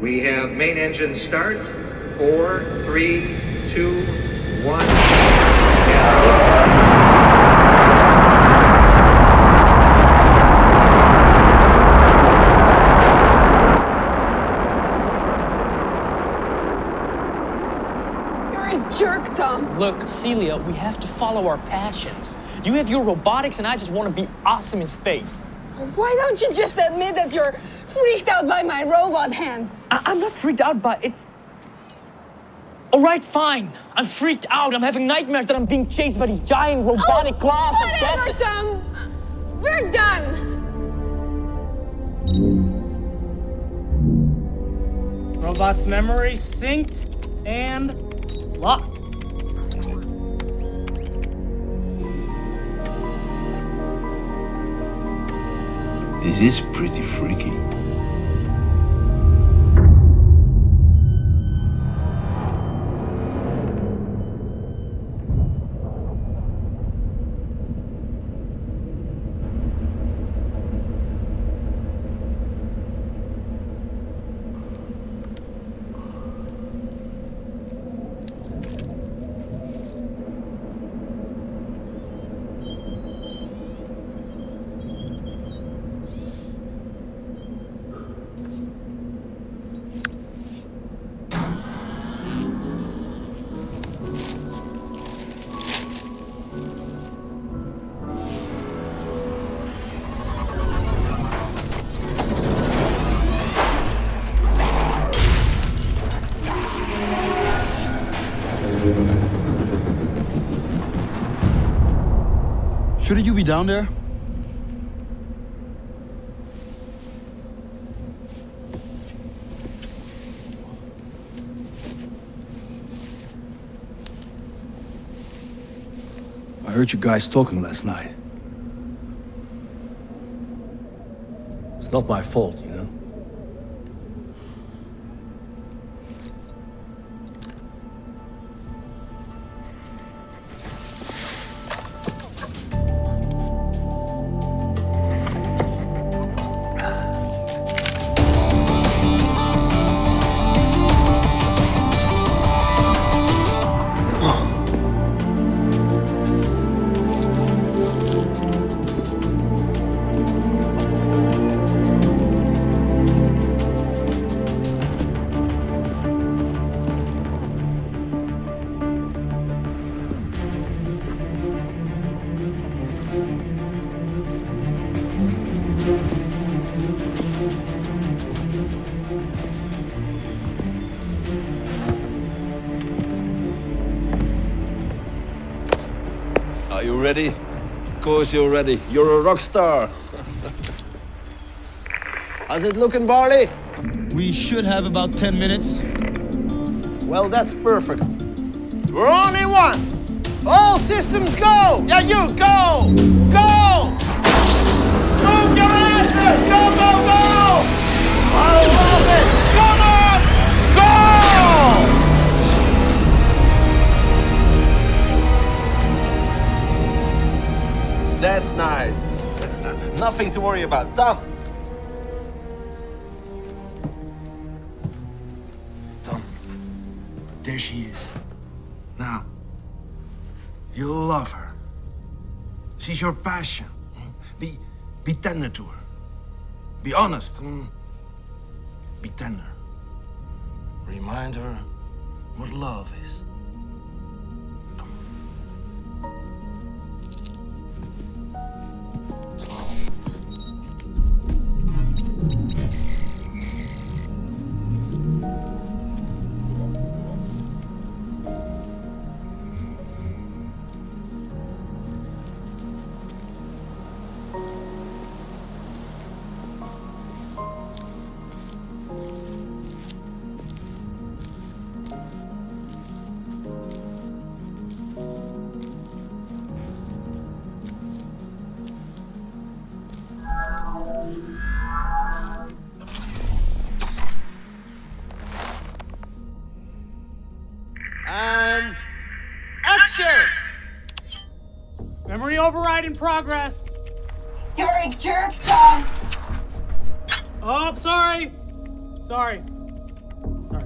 We have main engine start. Four, three, two, one. You're a jerk, Tom. Look, Celia, we have to follow our passions. You have your robotics, and I just want to be awesome in space. Why don't you just admit that you're freaked out by my robot hand? I- I'm not freaked out by it's. All right, fine. I'm freaked out. I'm having nightmares that I'm being chased by these giant oh, robotic oh, claws. of Whatever, death. Tom. We're done. Robot's memory synced and locked. This is pretty freaky. Shouldn't you be down there? I heard you guys talking last night. It's not my fault, you know? Are you ready? Of course you're ready. You're a rock star. How's it looking, Barley? We should have about 10 minutes. Well, that's perfect. We're only one. All systems go. Yeah, you go. Go. That's nice. Nothing to worry about. Tom. Tom, there she is. Now, you'll love her. She's your passion. Be, be tender to her. Be honest. mm. Be tender. Remind her what love is. Memory in progress. You're a jerk, Tom. Oh, sorry. Sorry. Sorry.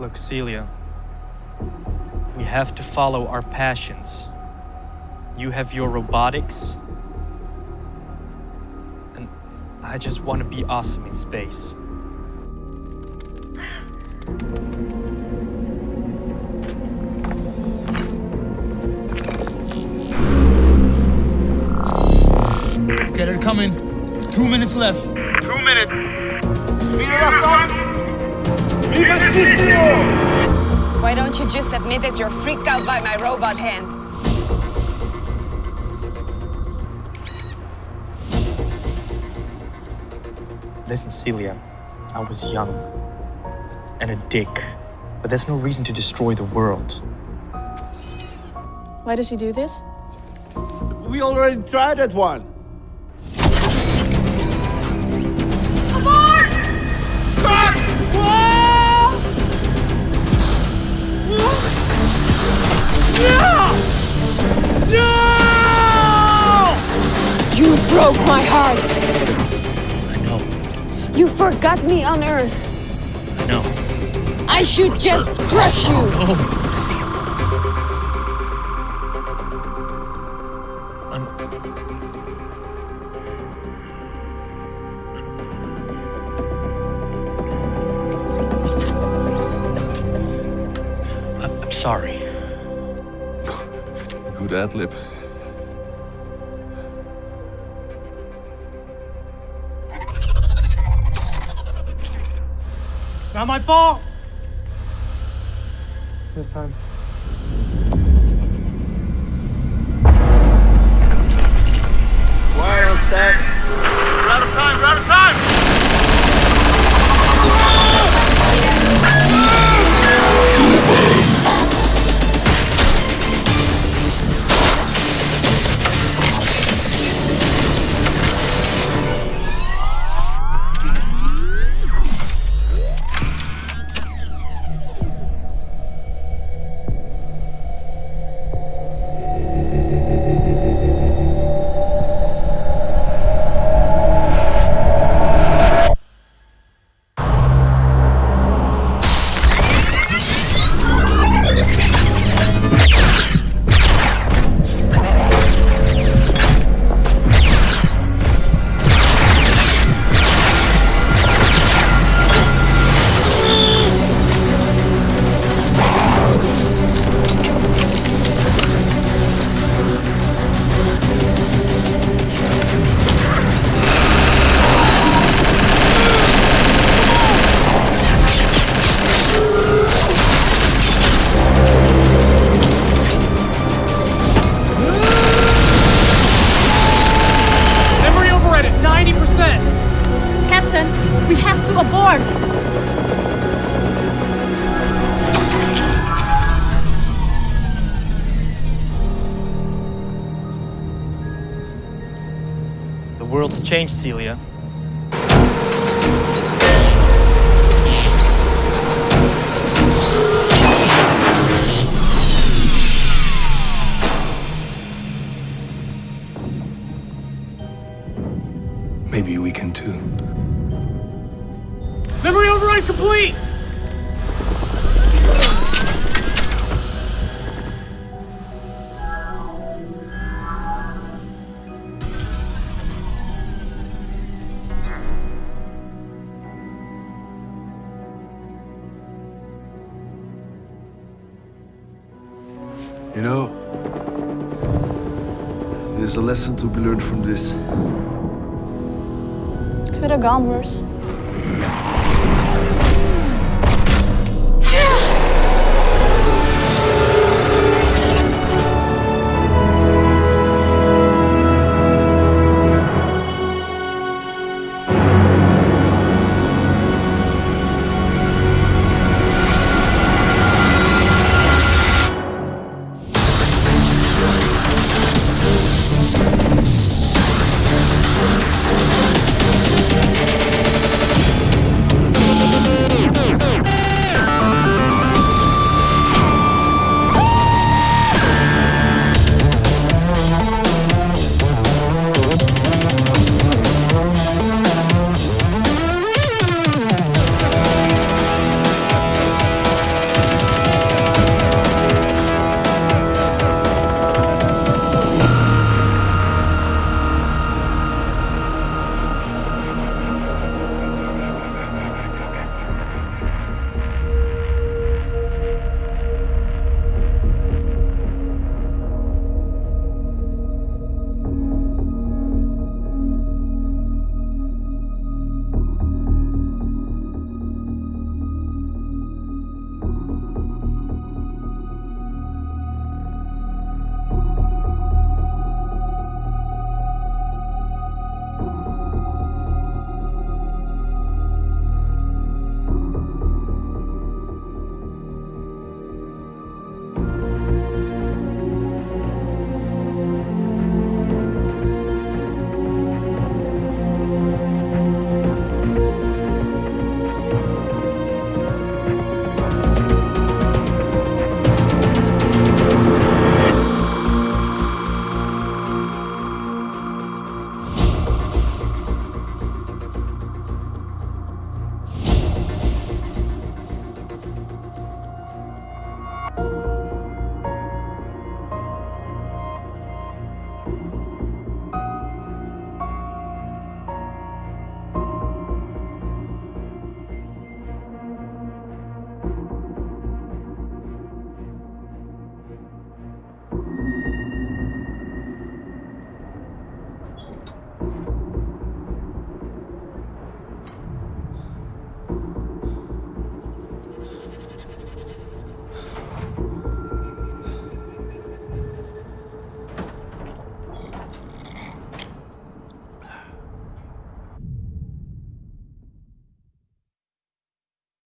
Look, Celia, we have to follow our passions. You have your robotics, I just want to be awesome in space. Okay, they're coming. Two minutes left. Speed it up, Tom. Vivacissimo! Why don't you just admit that you're freaked out by my robot hand? Listen, Celia, I was young and a dick, but there's no reason to destroy the world. Why does he do this? We already tried that one. No! No! You broke my heart. I know, You forgot me on Earth. I know. I should just crush you. I'm. I'm, I'm sorry. Good ad lib. Not my fault. This time. Well set. We're out of time. We're out of time. To abort! The world's changed, Celia. You know, there's a lesson to be learned from this. Could have gone worse.